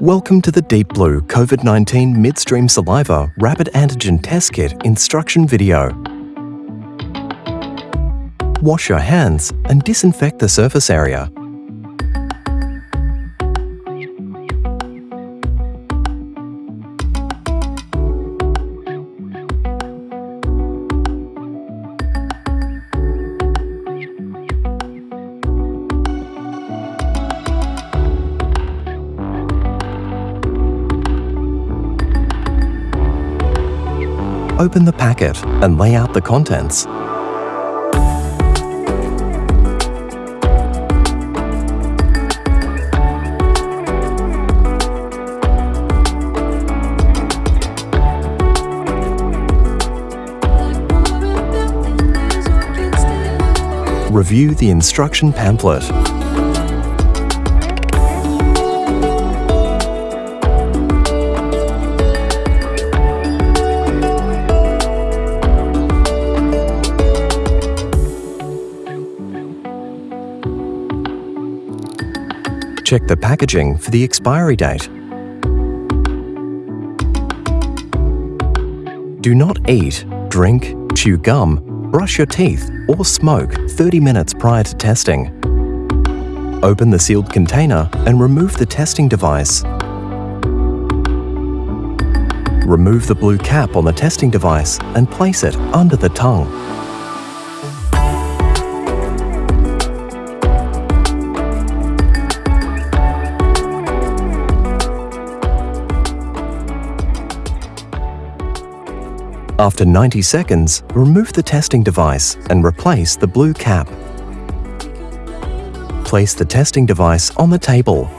Welcome to the Deep Blue COVID-19 Midstream Saliva Rapid Antigen Test Kit instruction video. Wash your hands and disinfect the surface area. Open the packet and lay out the contents. Review the instruction pamphlet. Check the packaging for the expiry date. Do not eat, drink, chew gum, brush your teeth or smoke 30 minutes prior to testing. Open the sealed container and remove the testing device. Remove the blue cap on the testing device and place it under the tongue. After 90 seconds, remove the testing device and replace the blue cap. Place the testing device on the table.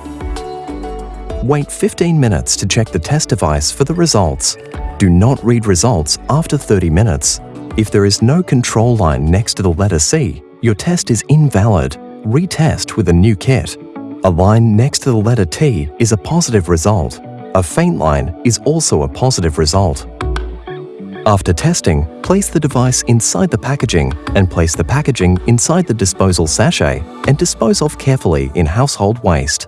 Wait 15 minutes to check the test device for the results. Do not read results after 30 minutes. If there is no control line next to the letter C, your test is invalid. Retest with a new kit. A line next to the letter T is a positive result. A faint line is also a positive result. After testing, place the device inside the packaging and place the packaging inside the disposal sachet and dispose off carefully in household waste.